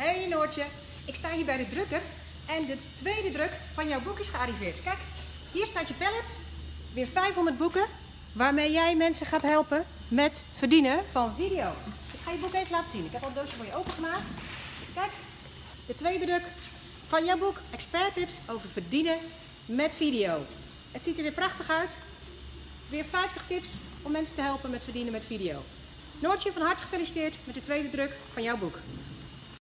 Hey Noortje, ik sta hier bij de drukker en de tweede druk van jouw boek is gearriveerd. Kijk, hier staat je pallet. Weer 500 boeken waarmee jij mensen gaat helpen met verdienen van video. Ik ga je boek even laten zien. Ik heb al een doosje voor je opengemaakt. Kijk, de tweede druk van jouw boek. Expert tips over verdienen met video. Het ziet er weer prachtig uit. Weer 50 tips om mensen te helpen met verdienen met video. Noortje, van harte gefeliciteerd met de tweede druk van jouw boek.